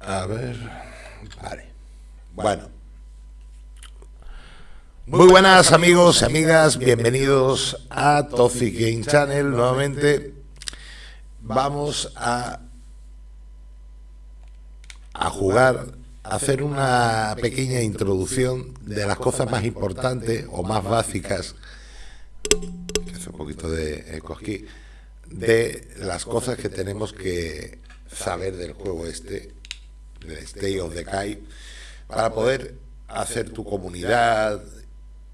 A ver. Vale. Bueno. Muy buenas amigos y amigas, bienvenidos a Toxic Game Channel. Nuevamente vamos a, a jugar, a hacer una pequeña introducción de las cosas más importantes o más básicas, es un poquito de eco aquí, de las cosas que tenemos que saber del juego este, de Stay of the Kai, para poder hacer tu comunidad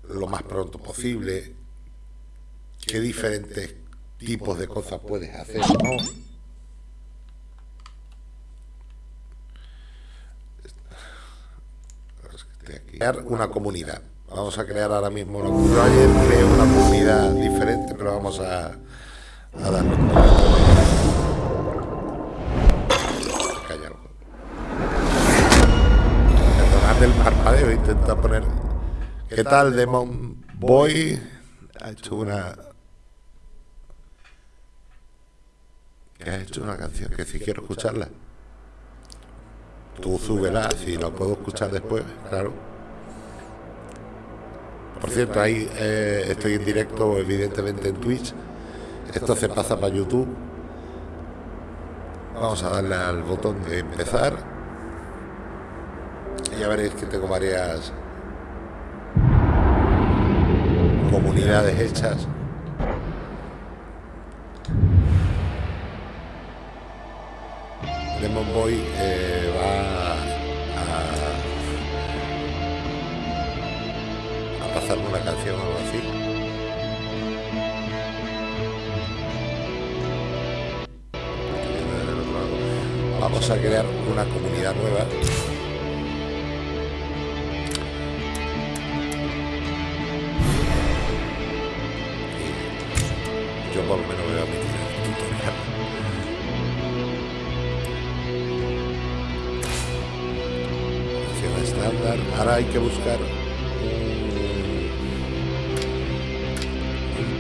lo más pronto posible, qué diferentes tipos de cosas puedes hacer, ¿no? Crear una comunidad. Vamos a crear ahora mismo una comunidad, una comunidad diferente, pero vamos a a darle Perdonad el parpadeo, intenta poner... ¿Qué tal, Demon Boy? Ha hecho una... Que ha hecho una canción que si quiero escucharla. Tú súbela, si lo puedo escuchar después, claro. Por cierto, ahí eh, estoy en directo, evidentemente, en Twitch. Esto se pasa para YouTube. Vamos a darle al botón de empezar. Y ya veréis que tengo varias comunidades hechas. Demon Boy eh, a crear una comunidad nueva. Yo por lo menos voy a meter el tutorial estándar. Ahora hay que buscar un,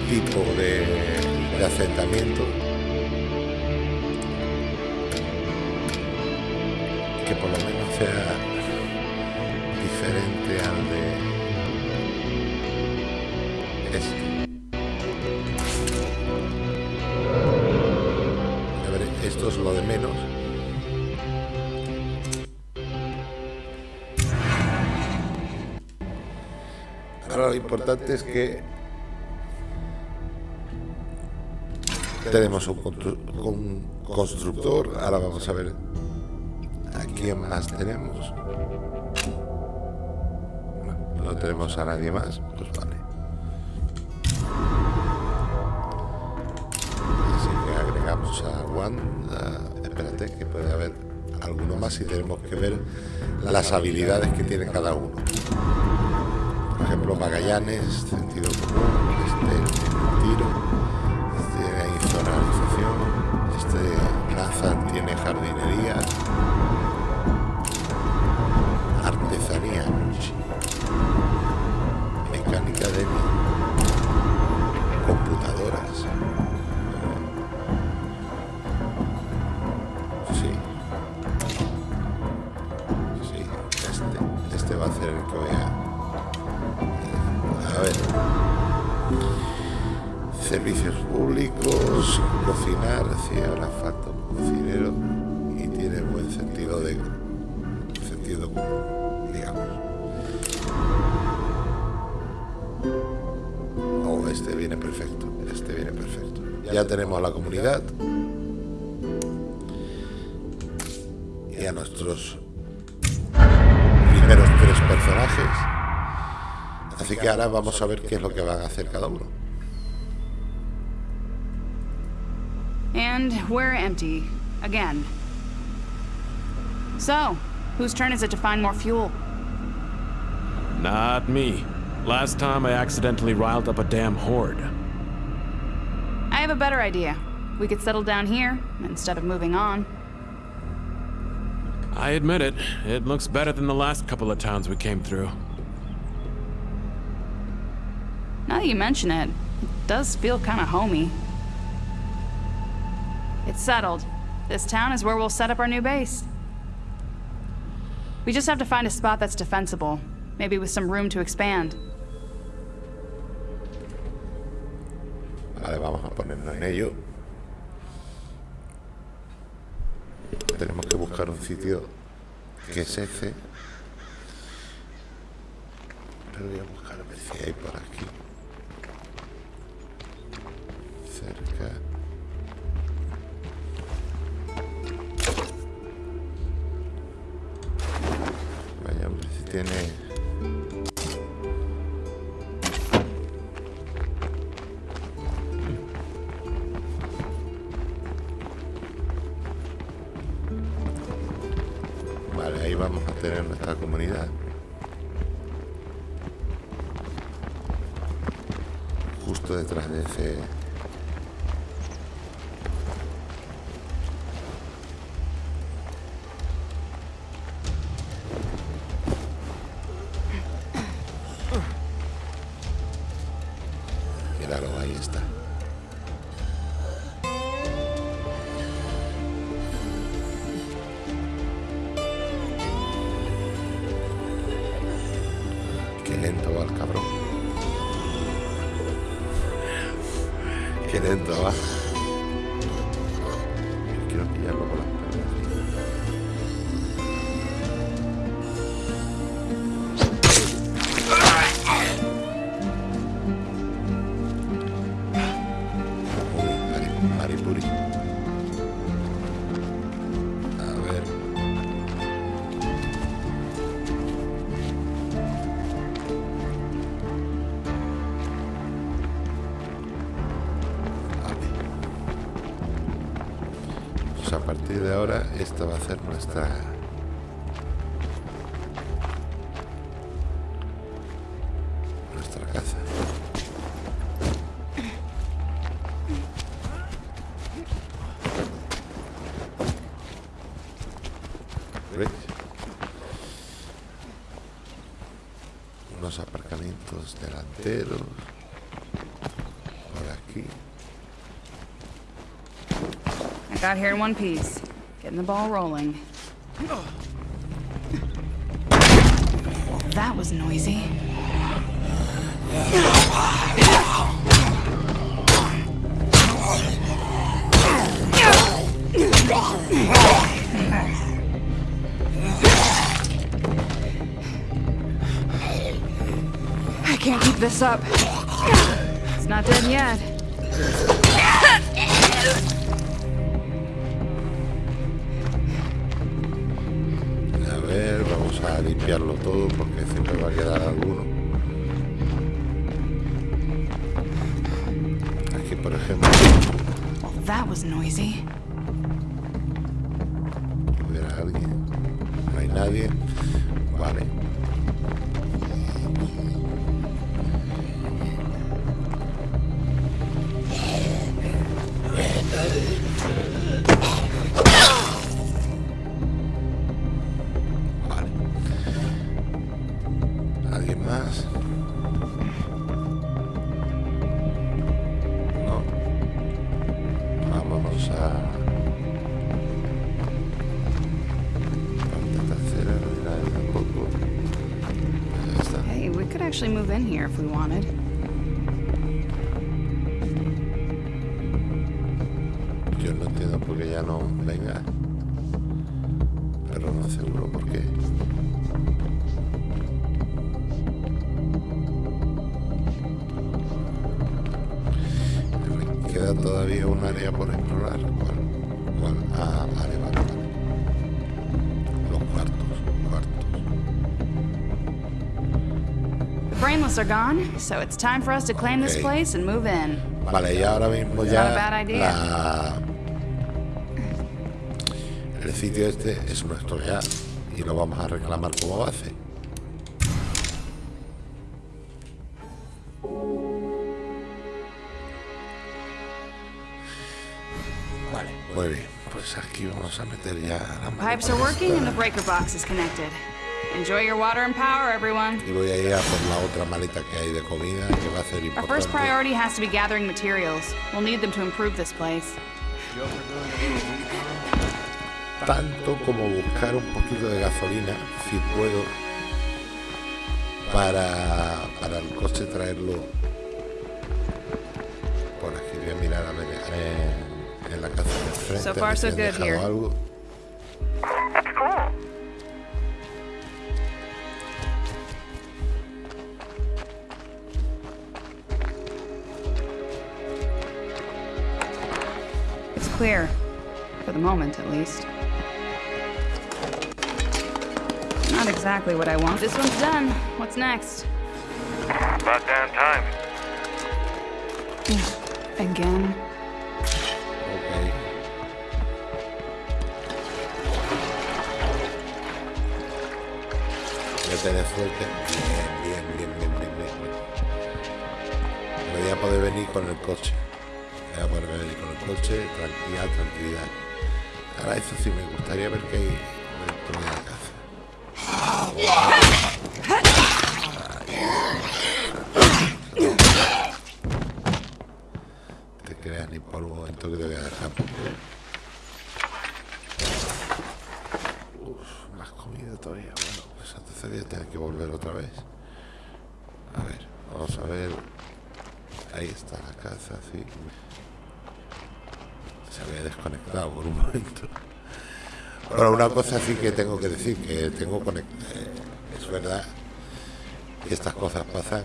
tipo de asentamiento por lo menos sea diferente al de este. A ver, esto es lo de menos. Ahora lo importante es que tenemos un, constructor. Ahora vamos a ver ¿Quién más tenemos? No tenemos a nadie más, pues vale. Así que agregamos a Wanda. Espérate, que puede haber alguno más y tenemos que ver las habilidades que tiene cada uno. Por ejemplo, Magallanes, sentido común, este tiro, este insonorización, este Nathan tiene jardinería, mecánica de tenemos a la comunidad y a nuestros primeros tres personajes. Así que ahora vamos a ver qué es lo que van a hacer cada uno. And we're empty again. So, whose turn is it to find more fuel? Not me. Last time I accidentally riled up a damn horde. Have a better idea. We could settle down here, instead of moving on. I admit it. It looks better than the last couple of towns we came through. Now that you mention it, it does feel kind of homey. It's settled. This town is where we'll set up our new base. We just have to find a spot that's defensible, maybe with some room to expand. En ello. Tenemos que buscar un sitio que es ese. Pero voy a buscar a ver si hay por aquí. Cerca. Cabrón. Qué lento va. Delanteros por aquí. I got here in one piece. Getting the ball rolling. That was noisy. This up. It's not dead yet. A ver, vamos a limpiarlo todo porque siempre va a quedar alguno. Aquí, por ejemplo, Well, that was noisy. hubiera alguien. No hay nadie. Vale. Vale. Actually move in here if we wanted. Are gone, so it's time for us to claim this place and move in. Vale, y ahora mismo Not a bad idea. la- el sitio este es nuestro ya y lo vamos a reclamar como base. Vale, muy bien. Pues aquí vamos a meter ya la Pipes are working and the breaker box is connected. Enjoy your water and power, everyone. Y voy a ir a por la otra maleta que hay de comida que va a ser Our first importante. priority has to be gathering materials. We'll need them to improve this place. tanto como buscar un poquito de gasolina, si puedo, para, para el coche traerlo por aquí. Voy a mirar a ver en, en la casa de frente. So far, so good here. algo. Clear. For the moment, at least. Not exactly what I want. This one's done. What's next? About damn time. Again? Ok. Voy a tener suerte. Bien, bien, bien, bien, bien, bien. bien. Me voy a poder venir con el coche. Coche, tranquilidad, tranquilidad. Ahora eso sí me gustaría ver qué hay dentro de la casa. te creas ni por un momento que te voy a dejar. Uf, más comida todavía. Bueno, pues entonces voy a tener que volver otra vez. A ver, vamos a ver. Ahí está la casa, sí. Se había desconectado por un momento. Bueno, una cosa sí que tengo que decir, que tengo conectado. Es verdad que estas cosas pasan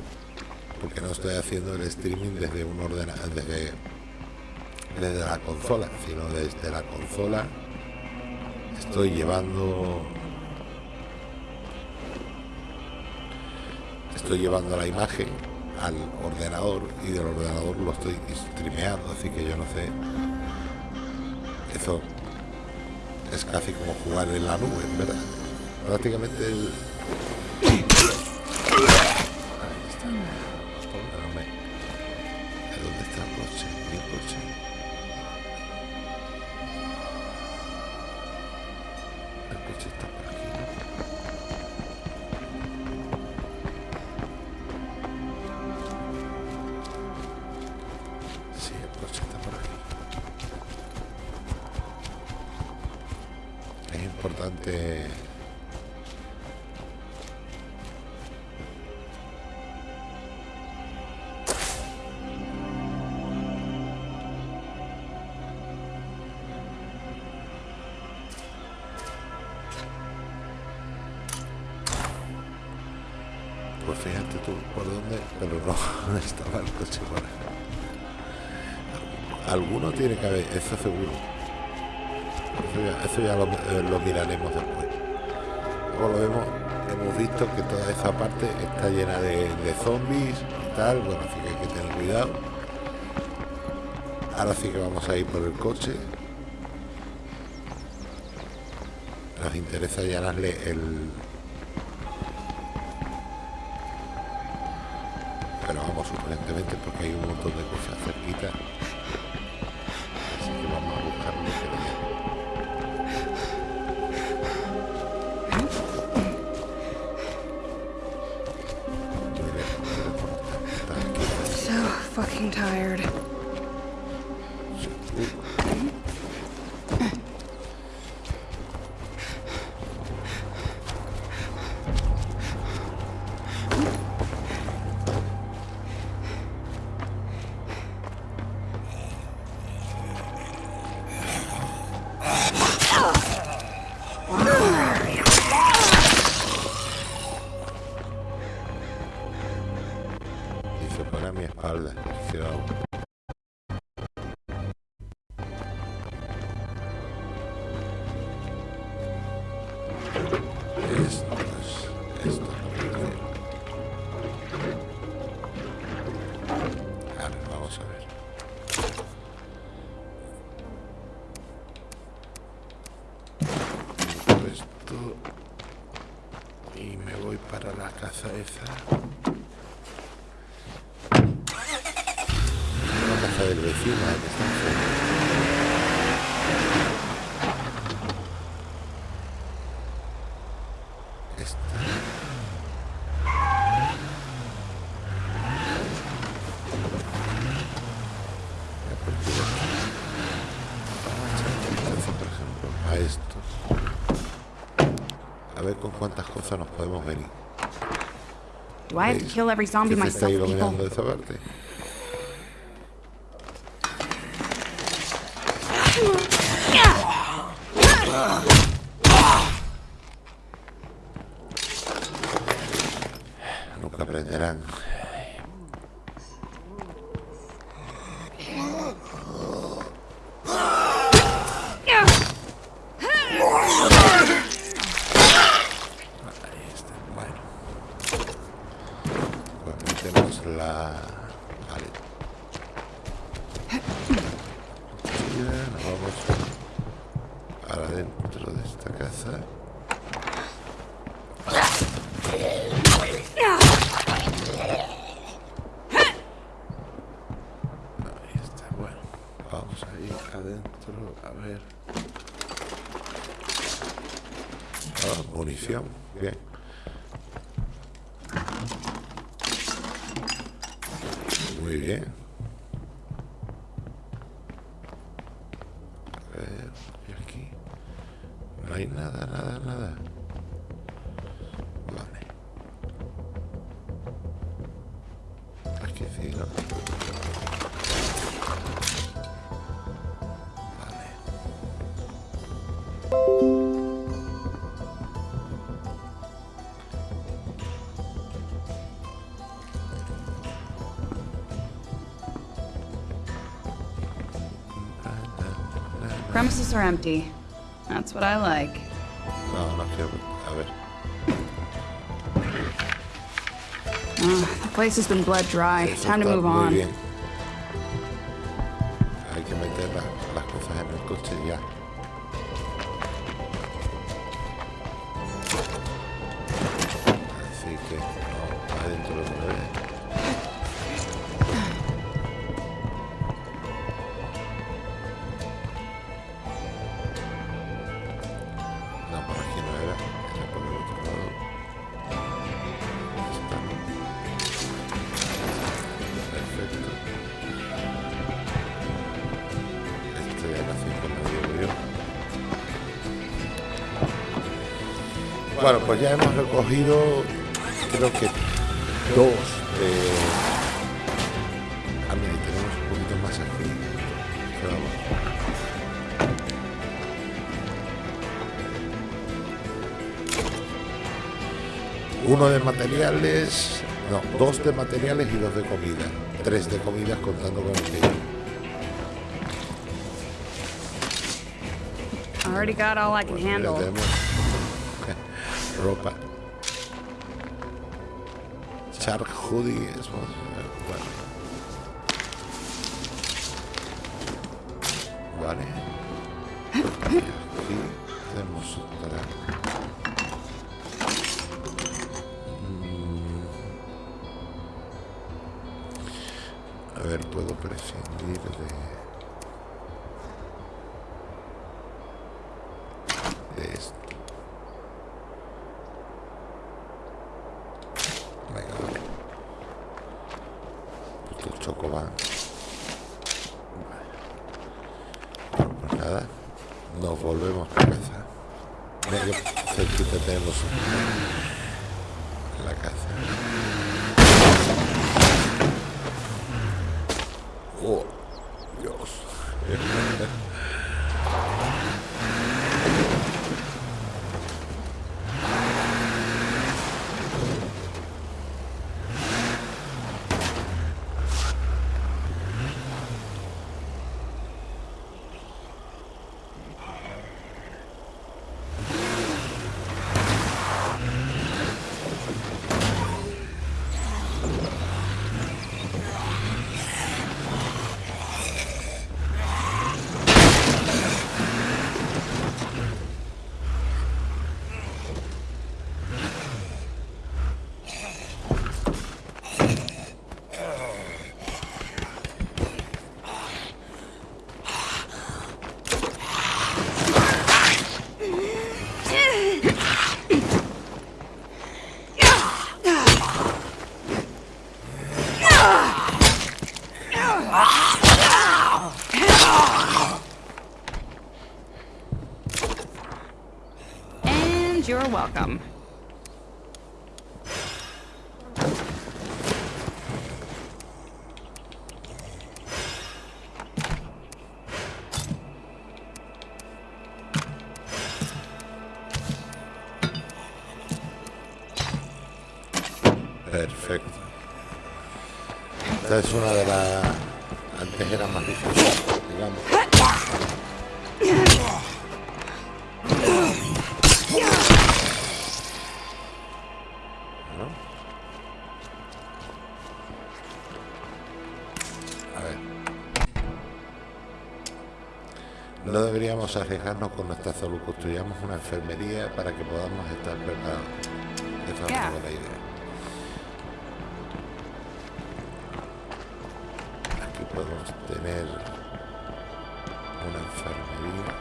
porque no estoy haciendo el streaming desde un ordenador, desde, desde la consola, sino desde la consola estoy llevando estoy llevando la imagen al ordenador y del ordenador lo estoy streameando, así que yo no sé. Eso es casi como jugar en la nube, ¿verdad? Prácticamente el. Pues fíjate tú por dónde, pero no estaba el coche por ahí. Alguno tiene que haber, eso seguro. Eso ya, ya eh, lo miraremos después. Hemos visto que toda esa parte está llena de, de zombies y tal, bueno, así que hay que tener cuidado. Ahora sí que vamos a ir por el coche. Nos interesa llenarle el, esto y me voy para la casa esa. La casa del vecino, ¿eh? que está I have to kill every zombie Que se está myself, people? Muy bien. A ver, y aquí. No hay nada, nada, nada. Are empty. That's what I like. No, no quiero. A ver. The place has been bled dry. Time to move on. bien. Bueno, pues ya hemos recogido, creo que dos de... Ah, mira, y tenemos un poquito más aquí. Uno de materiales, no, dos de materiales y dos de comida. Tres de comidas contando con el que I already got all I can handle. Ropa. Shark hoodie, es bueno. Vale. Perfecto. Esta es una de las... Antes era más difícil, deberíamos arriesgarnos con nuestra salud. Construyamos una enfermería para que podamos estar preparados. Esa es una buena idea. Aquí podemos tener una enfermería.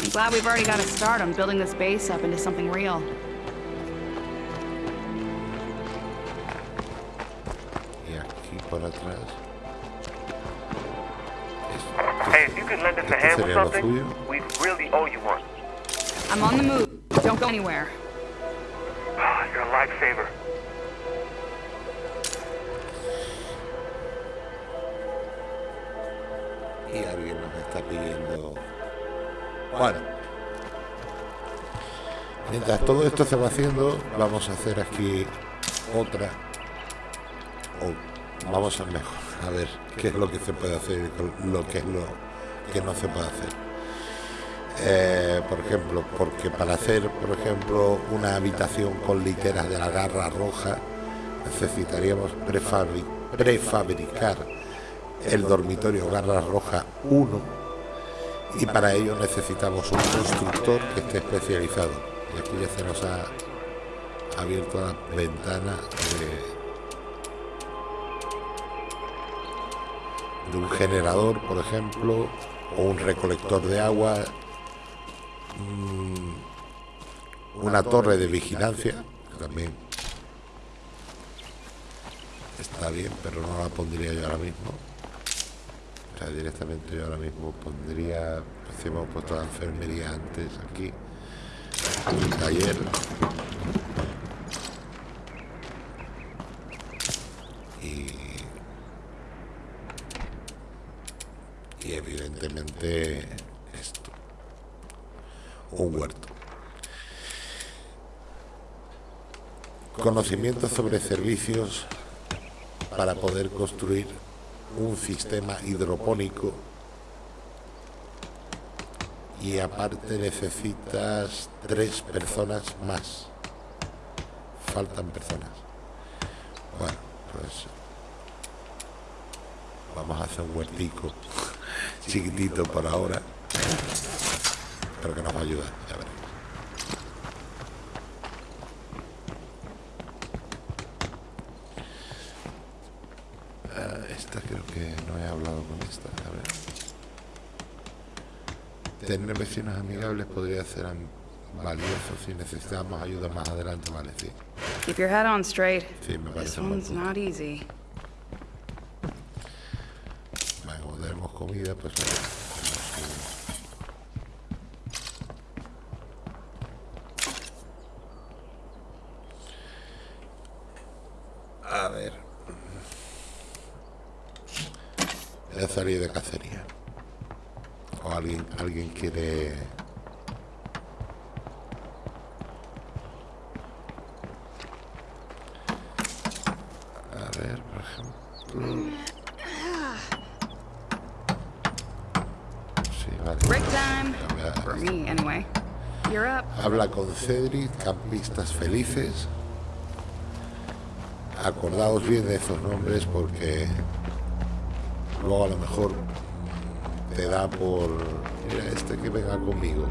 I'm glad we've already got a start on building this base up into something real. Y aquí por atrás. Hey, if you could lend us a esto hand with something, suyo. we really owe you one. I'm on the move. Don't go anywhere. You're a lifesaver. Y alguien nos está pidiendo. Bueno. Mientras todo esto se va haciendo, vamos a hacer aquí otra. O vamos a mejor. A ver qué es lo que se puede hacer y lo que es lo que no se puede hacer. Eh, por ejemplo, porque para hacer, por ejemplo, una habitación con literas de la garra roja, necesitaríamos prefabri- prefabricar el dormitorio Garra Roja 1 y para ello necesitamos un constructor que esté especializado. Y aquí ya se nos ha abierto la ventana de un generador, por ejemplo, o un recolector de agua, mm, una torre de vigilancia, también está bien, pero no la pondría yo ahora mismo. O sea, directamente yo ahora mismo pondría, si hemos puesto la enfermería antes aquí, un taller. Y, y evidentemente esto, un huerto. Conocimientos sobre servicios para poder construir un sistema hidropónico y aparte necesitas tres personas más. Faltan personas. Bueno, pues vamos a hacer un huertico chiquitito por ahora, pero que nos va a ayudar, ya veremos. Ah, esta creo que no he hablado con esta. A ver. Tener vecinos amigables podría ser valioso si necesitamos ayuda más adelante, vale, sí. Keep your head on straight. Sí, me This parece buen one's not easy. Vale, como tenemos comida, pues bueno, tenemos que- A ver. Voy a salir de cacería. O alguien, alguien quiere... A ver, por ejemplo... Sí, vale. Break time. Ya voy a- For me, anyway. You're up. Habla con Cedric, campistas felices. Acordaos bien de esos nombres porque luego a lo mejor te da por, mira, este que venga conmigo.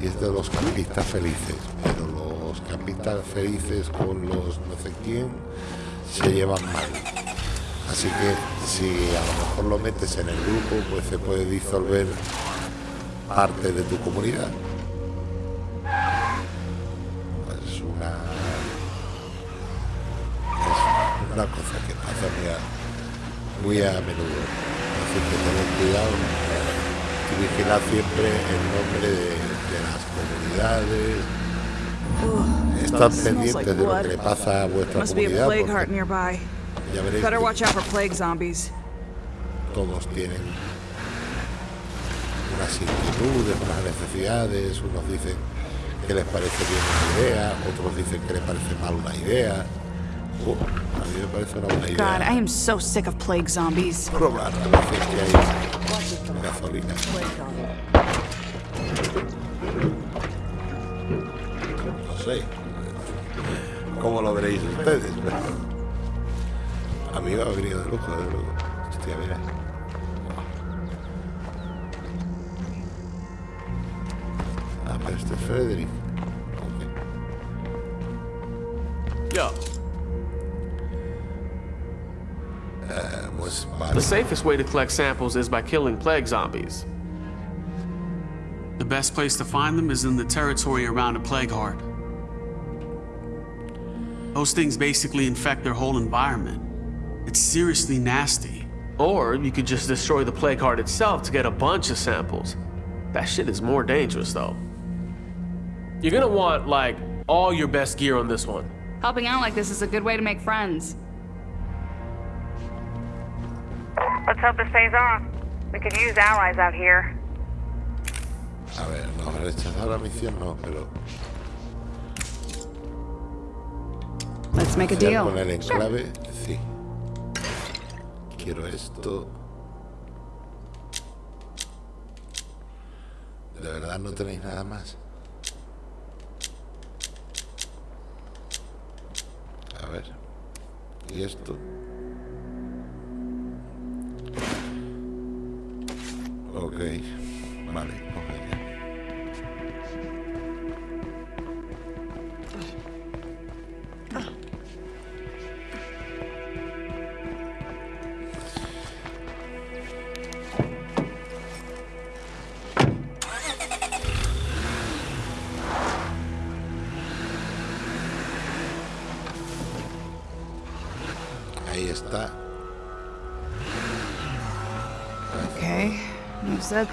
Y es de los campistas felices, pero los campistas felices con los no sé quién se llevan mal. Así que si a lo mejor lo metes en el grupo, pues se puede disolver parte de tu comunidad. Una cosa que pasa muy a, muy a menudo así que tened cuidado y vigilar siempre el nombre de, de las comunidades. Estad pendientes de lo que le pasa a vuestra comunidad. plague porque heart nearby. ya veréis Better que watch out for plague zombies. todos tienen unas inquietudes, unas necesidades. Unos dicen que les parece bien una idea, otros dicen que les parece mal una idea. God, I am so sick of plague zombies. probar a veces que hay gasolina. No sé cómo lo veréis ustedes, pero a mí me ha venido de lujo, de lujo. Hostia, mira. Ah, pero este es Frederick. Ok. Yo, Pues the safest way to collect samples is by killing plague zombies. The best place to find them is in the territory around a plague heart. Those things basically infect their whole environment. It's seriously nasty. Or you could just destroy the plague heart itself to get a bunch of samples. That shit is more dangerous though. You're gonna want, like, all your best gear on this one. Helping out like this is a good way to make friends. Hope this pays off. We could use allies out here. A ver, no, rechazar la misión no, pero Let's make a ¿Quieres deal. poner en clave? Sí. Quiero esto. ¿De verdad no tenéis nada más? A ver. ¿Y esto? Ok. Vale, coge said.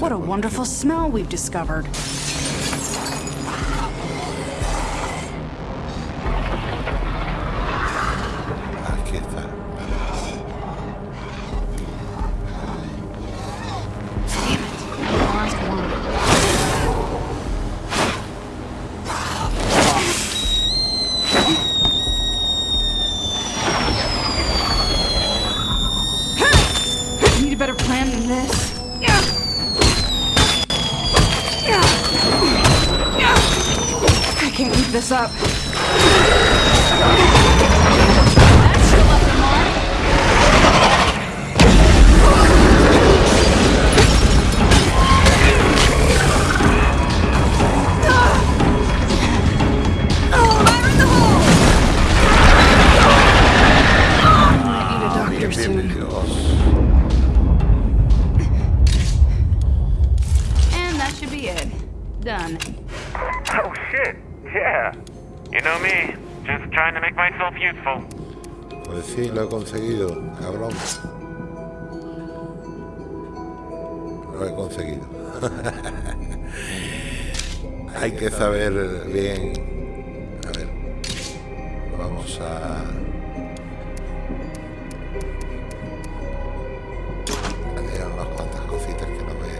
What a wonderful smell we've discovered. Que saber bien. A ver. Vamos a. Hay unas cuantas cositas que no me.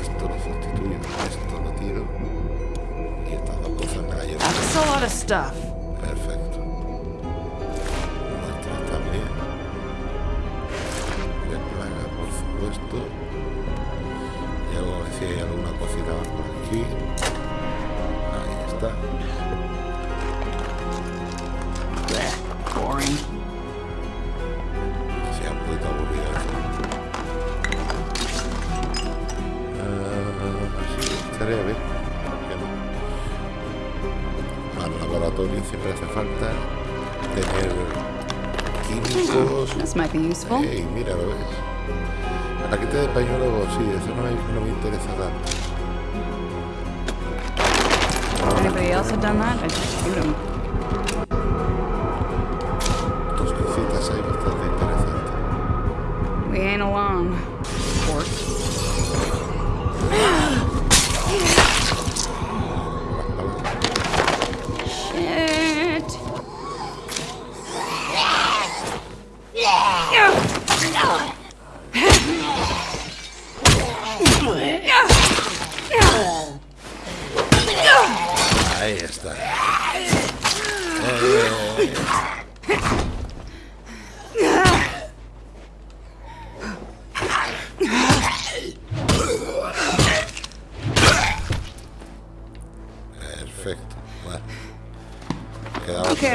Esto lo sustituyo, esto lo tiro. Y estas dos cosas me las llevo. Useful. Ey, mira, lo ves. paquete de pañuelos, sí, eso no me, no me interesa tanto. Anybody else had done that, I'd shoot him.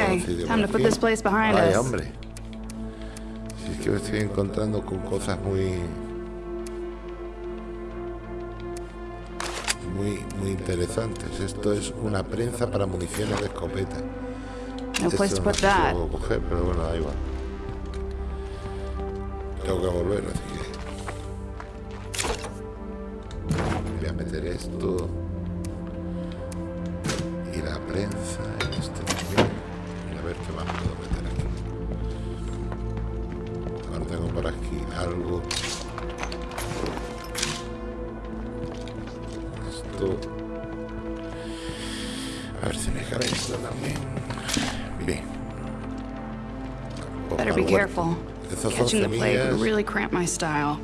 Okay, time to put this place behind Ay, us. hombre. Si es que me estoy encontrando con cosas muy... Muy, muy interesantes. Esto es una prensa para municiones de escopeta. No Esto no sé si lo puedo coger, pero bueno, da igual. Tengo que volver, así que... Voy a meter esto... really cramp my style.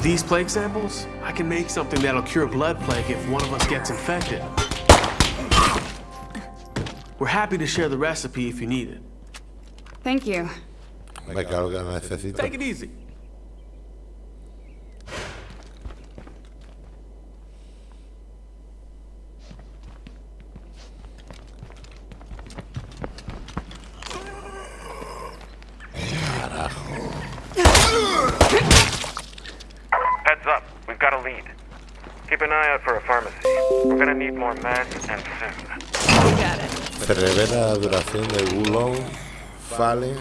With these plague samples, I can make something that'll cure blood plague if one of us gets infected. We're happy to share the recipe if you need it. Thank you. Me claro que la. Take it easy. La duración de Wulong, Fallen.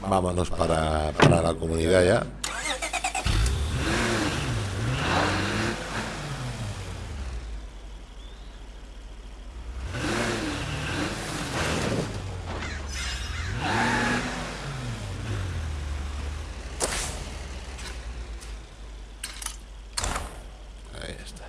Vámonos para, para la comunidad ya. Ahí está.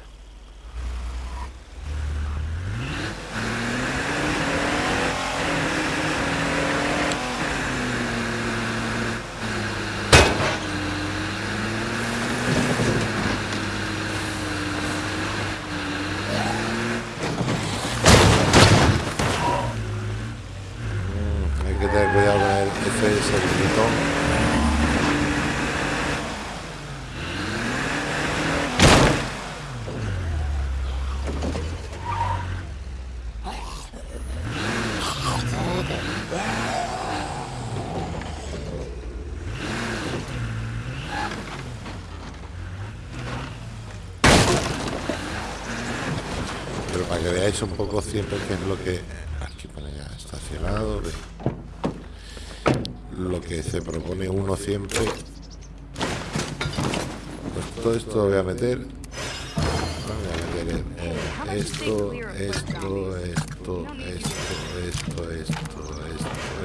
Mm, Hay que tener cuidado con el, ese servidor. Pero que un poco siempre qué es lo que... Aquí pone ya estacionado. Lo que se propone uno siempre. Pues todo esto lo voy a meter... Esto, esto, esto, esto, esto, esto, esto,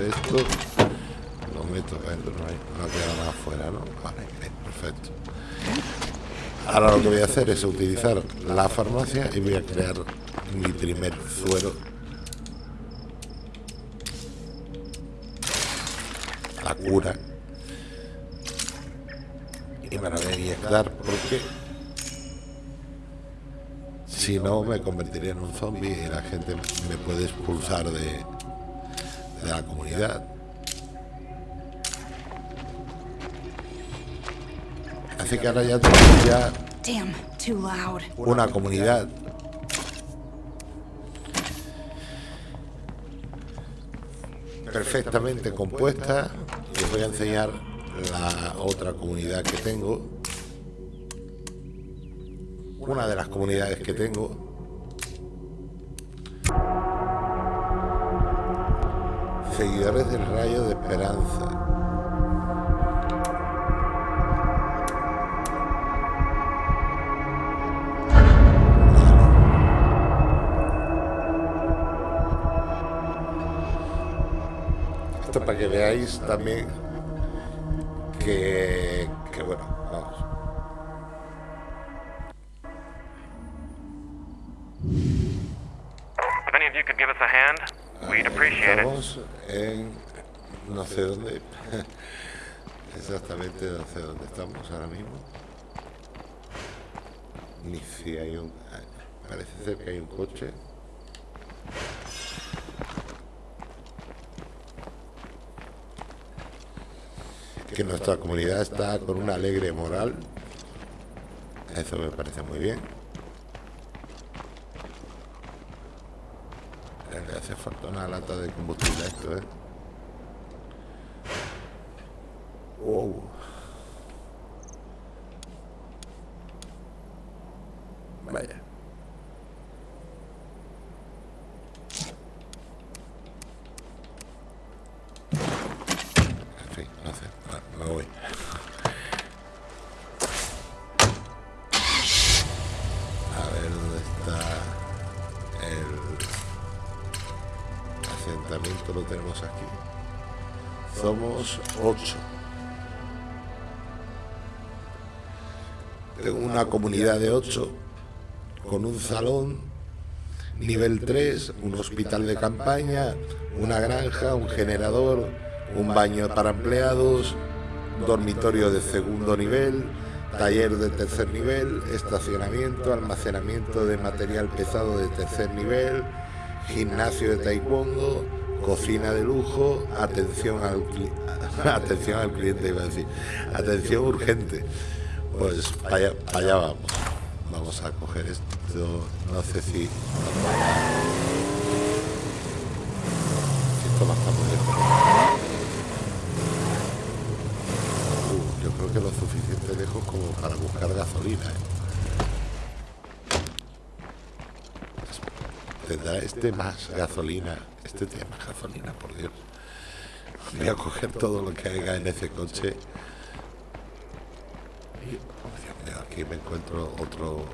esto. Lo meto dentro, no, hay, queda nada afuera, ¿no? Vale, perfecto. Ahora lo que voy a hacer es utilizar la farmacia y voy a crear mi primer suero. La cura. Y me la voy a inyectar porque si no me convertiría en un zombie y la gente me puede expulsar de, de la comunidad. Así que ahora ya tengo ya una comunidad. Perfectamente compuesta. Os voy a enseñar la otra comunidad que tengo. Una de las comunidades que tengo. Seguidores del rayo de esperanza para que veáis también que, que bueno, vamos. If any of you could give us a hand, we'd appreciate it. Estamos en no sé dónde, exactamente no sé dónde estamos ahora mismo. Ni si hay un, parece ser que hay un coche. Que nuestra comunidad está con una alegre moral. Eso me parece muy bien. Le hace falta una lata de combustible a esto, ¿eh? Lo tenemos aquí. Somos ocho. Una comunidad de ocho con un salón, nivel 3, un hospital de campaña, una granja, un generador, un baño para empleados, dormitorio de segundo nivel, taller de tercer nivel, estacionamiento, almacenamiento de material pesado de tercer nivel, gimnasio de taekwondo, cocina de lujo, atención al, atención al cliente, iba a decir, atención urgente. Pues para allá, vamos. Vamos a coger esto, no sé si... esto va a muy lejos. Uh, yo creo que lo suficiente lejos como para buscar gasolina. ¿eh? Tendrá este más gasolina. Este tiene más gasolina, por Dios. Voy a coger todo lo que haya en ese coche. Aquí me encuentro otro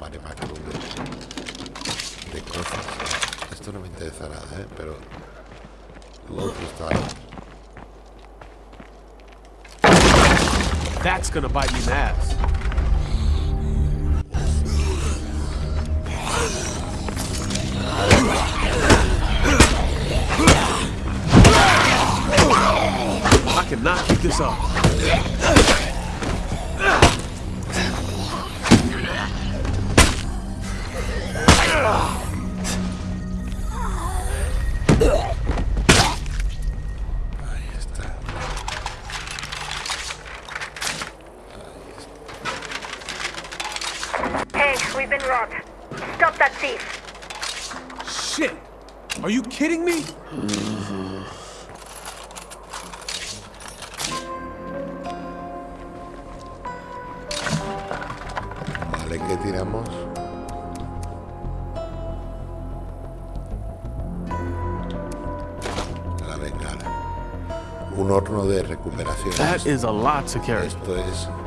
mare magnum de, de cosas. Esto no me interesa nada, ¿eh? pero lo otro está That's gonna bite me cannot keep this up. Is a lot to carry. Esto es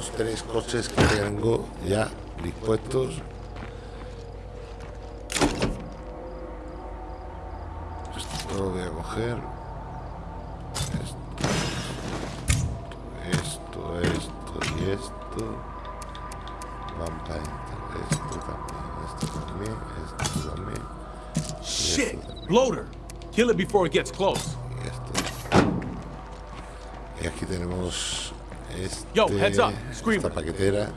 los tres coches que tengo ya dispuestos. Esto lo voy a coger. Esto, esto, esto y esto. Van para adentro. Esto también, esto también, esto también. Shit! Bloater! Kill it before it gets close. Y esto. Y aquí tenemos este, Yo, heads up, Screamer. esta paquetera.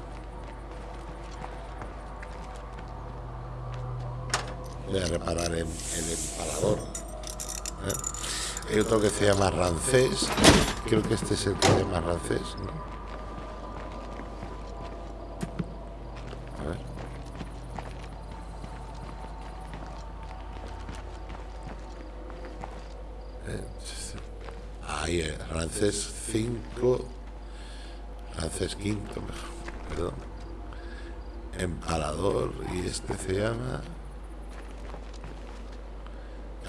Voy a reparar el, el empalador. ¿eh? Hay otro que se llama Rancés. Creo que este es el que se llama Rancés. ¿no? A ver. Ahí, eh, Rancés 5. Rancés quinto. Perdón. Empalador. Y este se llama.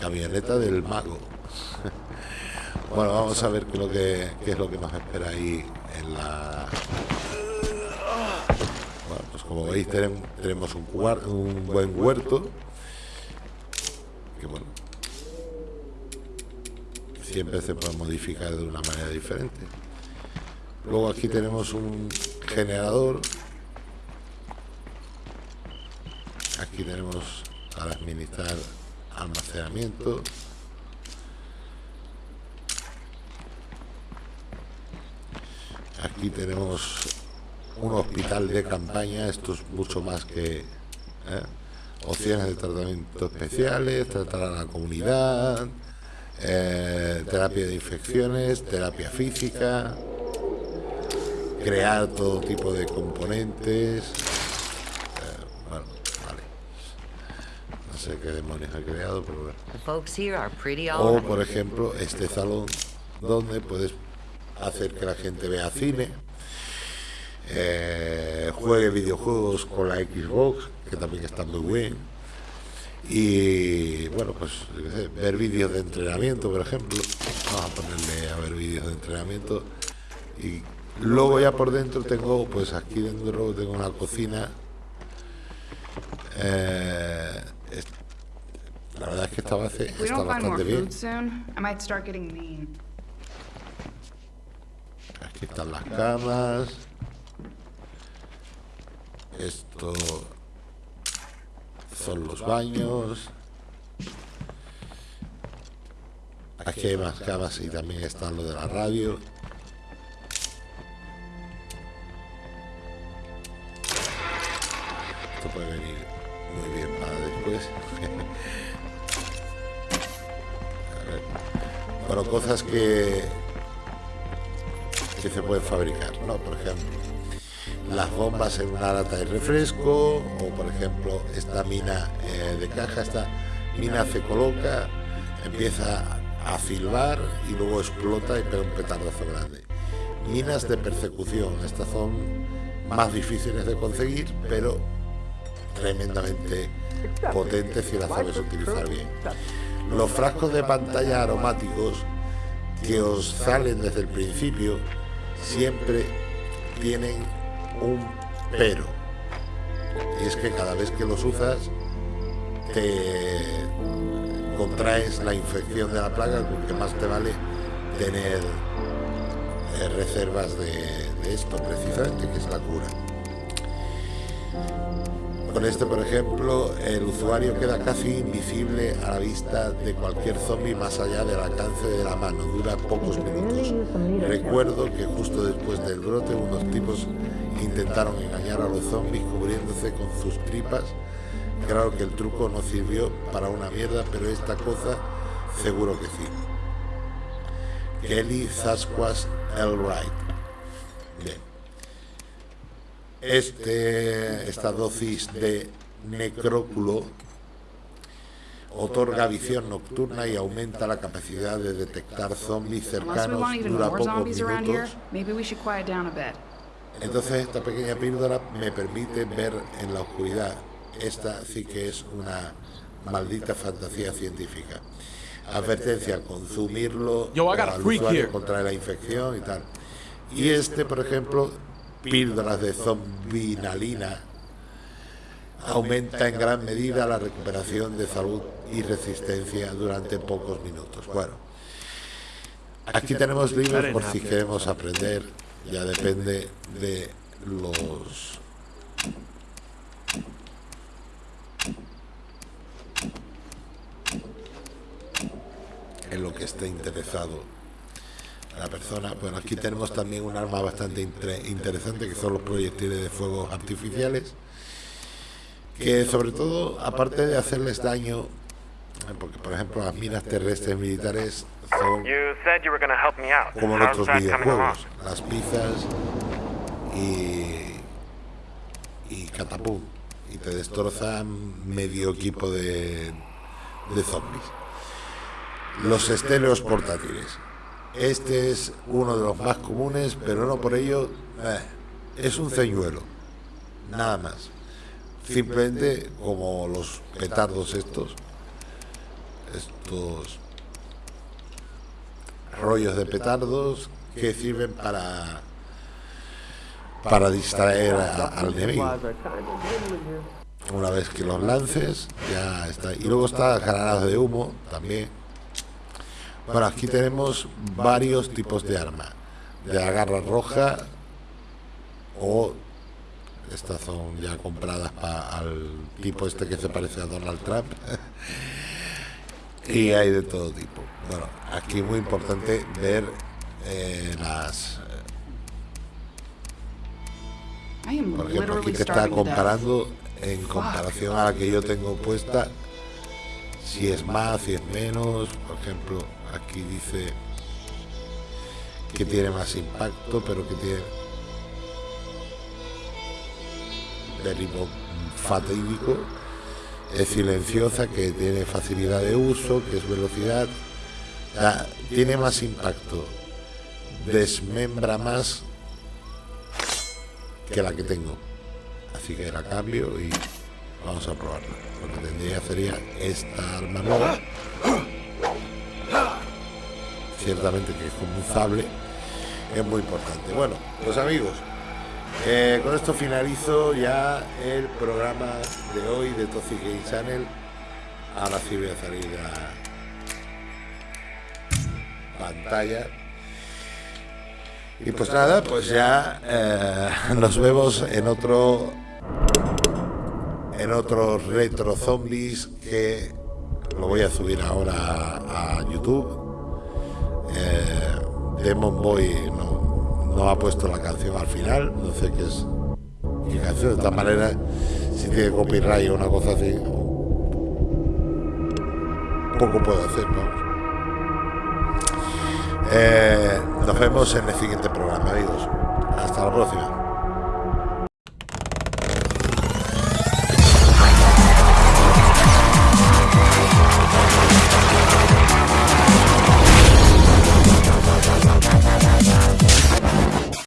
Camioneta del Mago. Bueno, vamos a ver qué es lo que, es lo que nos espera ahí en la... Bueno, pues como veis tenemos, un, un buen huerto. Que bueno, siempre se puede modificar de una manera diferente. Luego aquí tenemos un generador. Aquí tenemos para administrar almacenamiento. Aquí tenemos un hospital de campaña. Esto es mucho más que ¿eh? opciones de tratamiento especiales, tratar a la comunidad, eh, terapia de infecciones, terapia física, crear todo tipo de componentes. Eh, bueno, vale. No sé qué demonios ha creado, pero bueno. O, por ejemplo, este salón donde puedes hacer que la gente vea cine, eh, juegue videojuegos con la Xbox, que también está muy bien. Y bueno, pues ver vídeos de entrenamiento, por ejemplo. Vamos a ponerle a ver vídeos de entrenamiento. Y luego ya por dentro tengo, pues aquí dentro tengo una cocina. Eh, es- la verdad es que esta base está bastante bien. Aquí están las camas. Esto son los baños. Aquí hay más camas y también está lo de la radio. Puede venir muy bien para después. Bueno, cosas que que se pueden fabricar, ¿no? Por ejemplo, las bombas en una lata de refresco, o por ejemplo, esta mina eh, de caja, esta mina se coloca, empieza a silbar y luego explota y pega un petardazo grande. Minas de persecución, estas son más difíciles de conseguir, pero tremendamente potentes si las sabes utilizar bien. Los frascos de pantalla aromáticos que os salen desde el principio siempre tienen un pero. Y es que cada vez que los usas te contraes la infección de la plaga porque más te vale tener eh, reservas de, de esto precisamente, que es la cura. Con este, por ejemplo, el usuario queda casi invisible a la vista de cualquier zombie más allá del alcance de la mano. Dura pocos minutos. Recuerdo que justo después del brote unos tipos intentaron engañar a los zombies cubriéndose con sus tripas. Claro que el truco no sirvió para una mierda, pero esta cosa seguro que sí. Kelly Sasquatch Elwright. Este, esta dosis de necróculo otorga visión nocturna y aumenta la capacidad de detectar zombies cercanos. Dura pocos minutos. maybe we should quiet down a bit. Entonces esta pequeña píldora me permite ver en la oscuridad. Esta sí que es una maldita fantasía científica. Advertencia, al consumirlo Yo, al usuario la infección y tal. Y este, por ejemplo, píldoras de zombinalina, aumenta en gran medida la recuperación de salud y resistencia durante pocos minutos. Bueno, aquí tenemos libros por si queremos aprender, ya depende de los en lo que esté interesado la persona. Bueno, aquí tenemos también un arma bastante interesante que son los proyectiles de fuegos artificiales, que sobre todo, aparte de hacerles daño, porque por ejemplo las minas terrestres militares son como along? videojuegos, las pizzas y, y catapum, y te destrozan medio equipo de, de zombies. Los estéreos portátiles. Este es uno de los más comunes, pero no por ello eh, es un ceñuelo, nada más. Simplemente como los petardos estos, estos rollos de petardos que sirven para para distraer al enemigo. Una vez que los lances, ya está. Y luego está granadas de humo también. Bueno, aquí tenemos varios tipos de arma. De la garra roja o estas son ya compradas para al tipo este que se parece a Donald Trump. y hay de todo tipo. Bueno, aquí muy importante ver eh, las... Por ejemplo, aquí te está comparando en comparación a la que yo tengo puesta, si es más, si es menos. Por ejemplo, aquí dice que tiene más impacto, pero que tiene derribo fatídico. Es silenciosa, que tiene facilidad de uso, que es velocidad. Tiene más impacto. Desmembra más que la que tengo. Así que la cambio y vamos a probarla. Lo que tendría sería esta arma nueva. Ciertamente que es como un sable. Es muy importante. Bueno, pues amigos, eh, con esto finalizo ya el programa de hoy de Toxic Game Channel. Ahora sí voy a salir a pantalla. Y pues nada, pues ya eh, nos vemos en otro en otro retro zombies que lo voy a subir ahora a YouTube. Eh, Demon Boy no, ha puesto la canción al final, no sé qué es qué canción, de esta manera si tiene copyright o una cosa así, poco puedo hacer, vamos. Eh, nos vemos en el siguiente programa, amigos. Hasta la próxima.